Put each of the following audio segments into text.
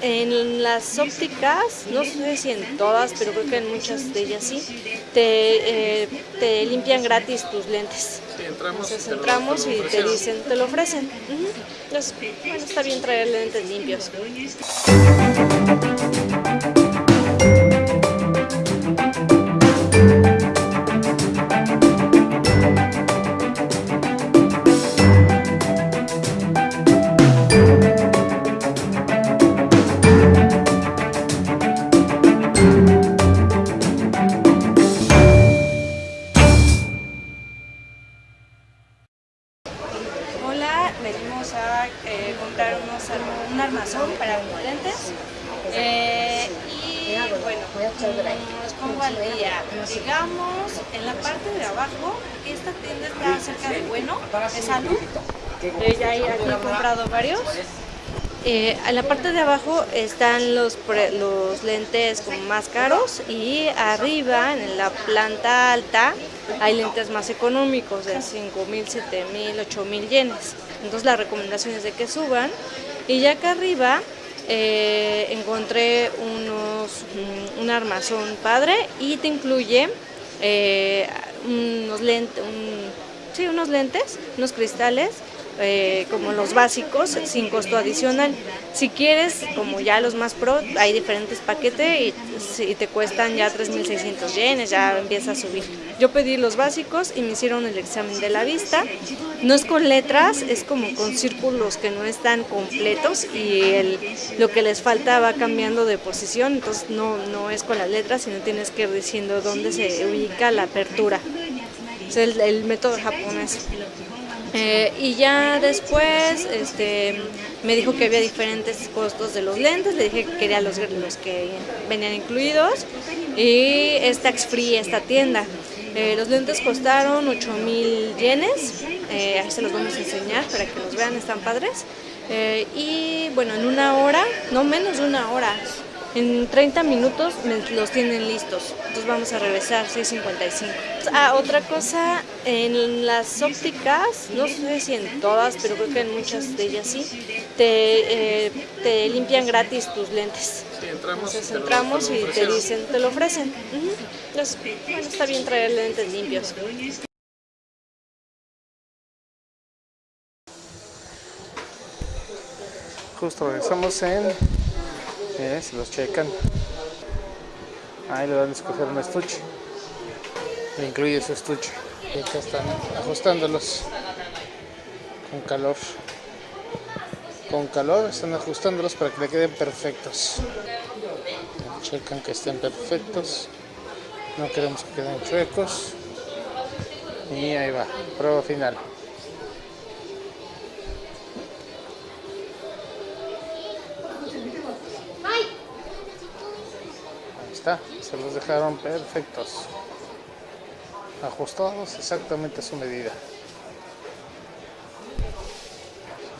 En las ópticas, no sé si en todas, pero creo que en muchas de ellas sí, te, eh, te limpian gratis tus lentes. Sí, entramos, Entonces te lo- entramos te lo y te dicen, te lo ofrecen. Entonces, bueno, está bien traer lentes limpios. Venimos a eh, comprar unos, arm- un armazón para unos lentes. Eh, y bueno, nos pongo al día. Digamos, en la parte de abajo, esta tienda está cerca de Bueno, de Salud. Eh, ya he comprado varios. Eh, en la parte de abajo están los, lentes como más caros y arriba, en la planta alta, hay lentes más económicos de 5 mil, 7 mil, 8 mil yenes. Entonces la recomendación es de que suban. Y ya acá arriba eh, encontré unos, mm, un armazón padre y te incluye eh, unos, lentes, sí, unos lentes, unos cristales eh, como los básicos sin costo adicional. Si quieres, como ya los más pro, hay diferentes paquetes y, si te cuestan ya 3.600 yenes, ya empieza a subir. Yo pedí los básicos y me hicieron el examen de la vista. No es con letras, es como con círculos que no están completos y el, lo que les falta va cambiando de posición, entonces no, no es con las letras, sino tienes que ir diciendo dónde se ubica la apertura. El método japonés. Eh, y ya después este, me dijo que había diferentes costos de los lentes, le dije que quería los, los que venían incluidos y es tax free esta tienda. Eh, los lentes costaron 8 mil yenes, eh, ahí se los vamos a enseñar para que los vean, están padres. Eh, y bueno, en una hora, no menos de una hora, en 30 minutos me los tienen listos. Entonces vamos a regresar 6.55. Ah, otra cosa, en las ópticas, no sé si en todas, pero creo que en muchas de ellas sí, te, eh, te limpian gratis tus lentes. Sí, entramos, Entonces te lo- entramos te lo y te dicen, te lo ofrecen. Entonces, bueno, está bien traer lentes limpios. Justo regresamos en. Miren, se los checan. Ahí le van a escoger un estuche. Le incluye su estuche. Y acá están ajustándolos. Con calor. Con calor están ajustándolos para que le queden perfectos. Checan que estén perfectos. No queremos que queden chuecos. Y ahí va. Prueba final. Se los dejaron perfectos. Ajustados exactamente a su medida.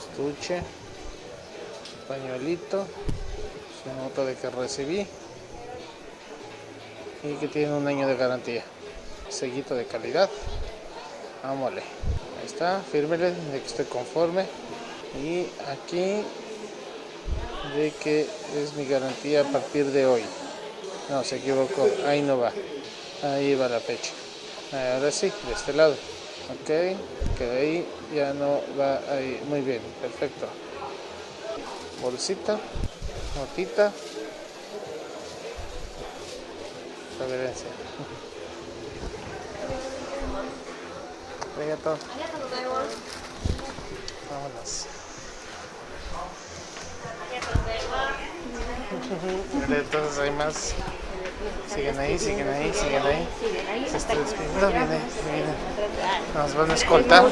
Estuche, pañuelito, su nota de que recibí y que tiene un año de garantía. Sellito de calidad. Vámonos. Ahí está, fírmele de que estoy conforme. Y aquí de que es mi garantía a partir de hoy. No, se equivocó. Ahí no va. Ahí va la fecha. Ahora sí, de este lado. Ok, que ahí ya no va ahí. Muy bien, perfecto. Bolsita, notita. Reverencia. Arigato. Vámonos. Entonces hay más. Siguen ahí, siguen ahí, siguen ahí. Se está despidiendo, viene, viene. Nos van a escoltar.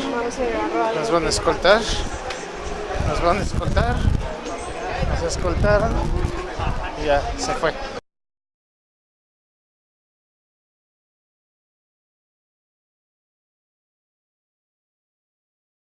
Nos van a escoltar. Nos van a escoltar. Nos escoltaron. Y ya, se fue.